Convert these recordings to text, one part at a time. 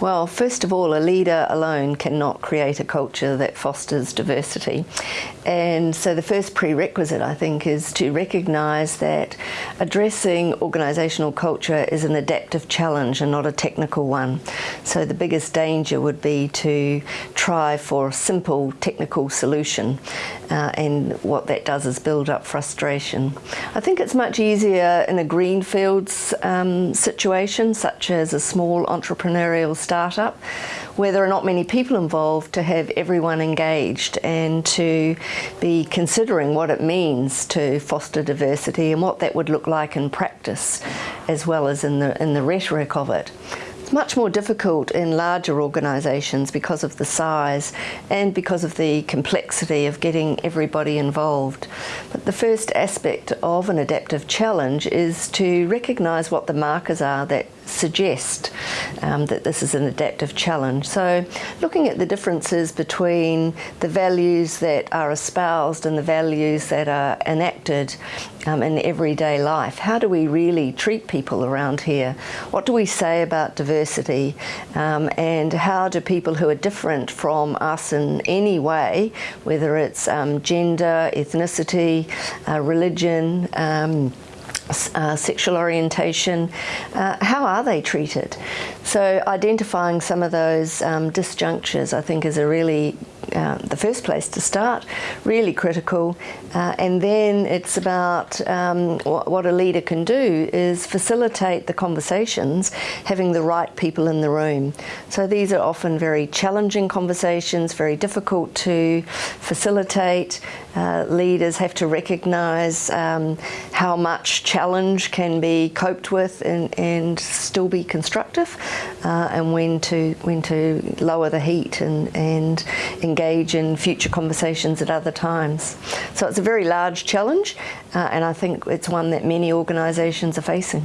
Well, first of all, a leader alone cannot create a culture that fosters diversity. And so the first prerequisite, I think, is to recognise that addressing organisational culture is an adaptive challenge and not a technical one. So the biggest danger would be to try for a simple technical solution uh, and what that does is build up frustration. I think it's much easier in a greenfields um, situation, such as a small entrepreneurial startup, where there are not many people involved to have everyone engaged and to be considering what it means to foster diversity and what that would look like in practice as well as in the, in the rhetoric of it. It's much more difficult in larger organisations because of the size and because of the complexity of getting everybody involved. But the first aspect of an adaptive challenge is to recognise what the markers are that suggest um, that this is an adaptive challenge. So looking at the differences between the values that are espoused and the values that are enacted um, in everyday life. How do we really treat people around here? What do we say about diversity? Um, and how do people who are different from us in any way, whether it's um, gender, ethnicity, uh, religion, um, uh, sexual orientation, uh, how are they treated? So identifying some of those um, disjunctures I think is a really uh, the first place to start, really critical. Uh, and then it's about um, what, a leader can do is facilitate the conversations, having the right people in the room. So these are often very challenging conversations, very difficult to facilitate. Uh, leaders have to recognise um, how much challenge can be coped with and, and still be constructive, uh, and when to when to lower the heat and and engage in future conversations at other times. So it's a very large challenge, uh, and I think it's one that many organisations are facing.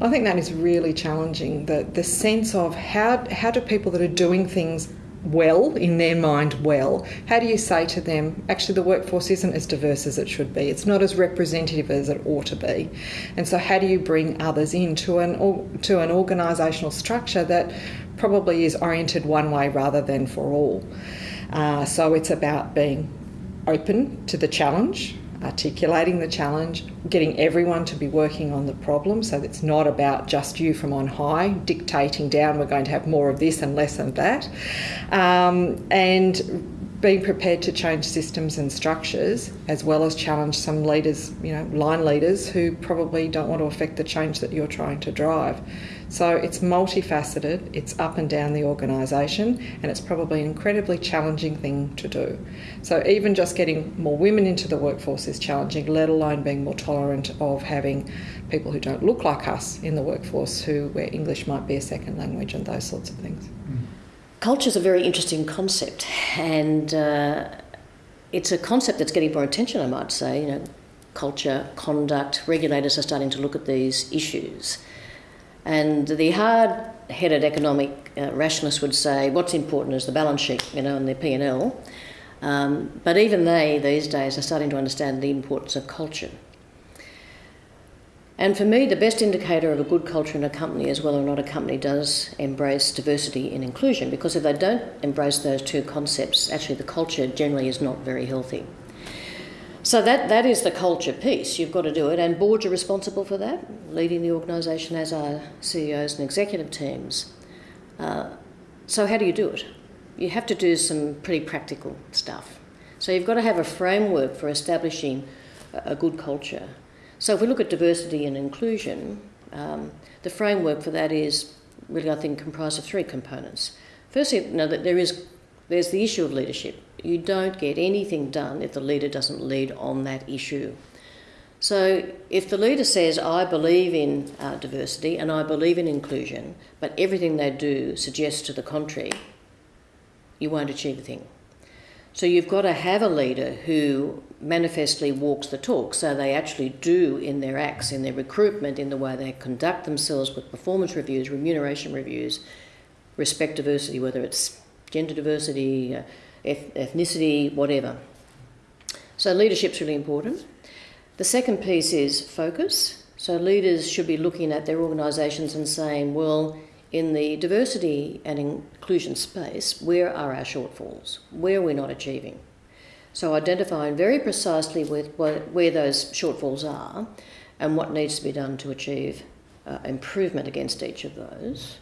I think that is really challenging. The the sense of how how do people that are doing things well, in their mind, well, how do you say to them, actually, the workforce isn't as diverse as it should be? It's not as representative as it ought to be. And so, how do you bring others into an, to an organisational structure that probably is oriented one way rather than for all? Uh, so, it's about being open to the challenge, articulating the challenge, getting everyone to be working on the problem so it's not about just you from on high dictating down we're going to have more of this and less of that, um, and being prepared to change systems and structures as well as challenge some leaders, you know, line leaders who probably don't want to affect the change that you're trying to drive. So it's multifaceted, it's up and down the organisation, and it's probably an incredibly challenging thing to do. So even just getting more women into the workforce is challenging, let alone being more tolerant of having people who don't look like us in the workforce who where English might be a second language and those sorts of things. Mm. Culture is a very interesting concept, and uh, it's a concept that's getting more attention, I might say. You know, culture, conduct, regulators are starting to look at these issues. And the hard-headed economic uh, rationalists would say what's important is the balance sheet, you know, and the P&L. Um, but even they, these days, are starting to understand the importance of culture. And for me, the best indicator of a good culture in a company is whether or not a company does embrace diversity and inclusion, because if they don't embrace those two concepts, actually the culture generally is not very healthy. So that, that is the culture piece. You've got to do it, and boards are responsible for that, leading the organisation as are CEOs and executive teams. Uh, so how do you do it? You have to do some pretty practical stuff. So you've got to have a framework for establishing a, a good culture. So if we look at diversity and inclusion, um, the framework for that is really, I think, comprised of three components. Firstly, you know, that there is there's the issue of leadership. You don't get anything done if the leader doesn't lead on that issue. So, if the leader says, I believe in uh, diversity and I believe in inclusion, but everything they do suggests to the contrary, you won't achieve a thing. So, you've got to have a leader who manifestly walks the talk, so they actually do in their acts, in their recruitment, in the way they conduct themselves with performance reviews, remuneration reviews, respect diversity, whether it's gender diversity, uh, ethnicity, whatever. So leadership's really important. The second piece is focus. So leaders should be looking at their organisations and saying, well, in the diversity and inclusion space, where are our shortfalls? Where are we not achieving? So identifying very precisely with where those shortfalls are and what needs to be done to achieve uh, improvement against each of those.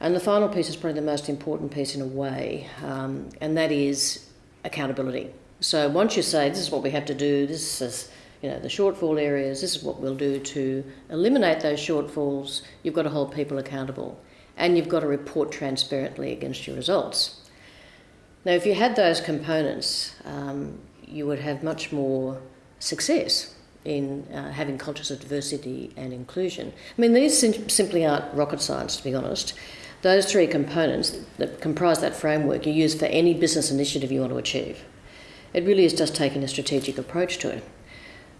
And the final piece is probably the most important piece in a way, um, and that is accountability. So once you say this is what we have to do, this is you know the shortfall areas, this is what we'll do to eliminate those shortfalls, you've got to hold people accountable, and you've got to report transparently against your results. Now, if you had those components, um, you would have much more success in uh, having cultures of diversity and inclusion. I mean, these sim- simply aren't rocket science, to be honest. Those three components that comprise that framework you use for any business initiative you want to achieve. It really is just taking a strategic approach to it.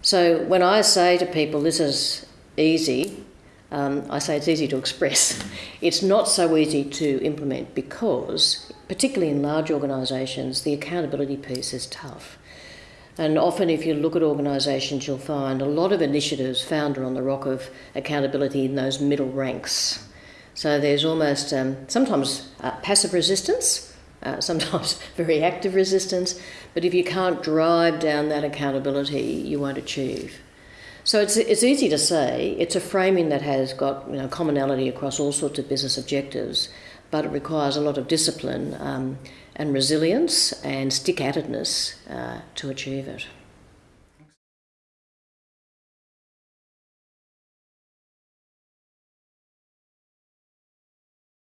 So when I say to people, this is easy, um, I say it's easy to express. It's not so easy to implement because, particularly in large organisations, the accountability piece is tough. And often, if you look at organisations, you'll find a lot of initiatives founded on the rock of accountability in those middle ranks. So there's almost um, sometimes uh, passive resistance, uh, sometimes very active resistance, but if you can't drive down that accountability, you won't achieve. So it's, it's easy to say, it's a framing that has got you know, commonality across all sorts of business objectives, but it requires a lot of discipline um, and resilience and stick at itness uh, to achieve it.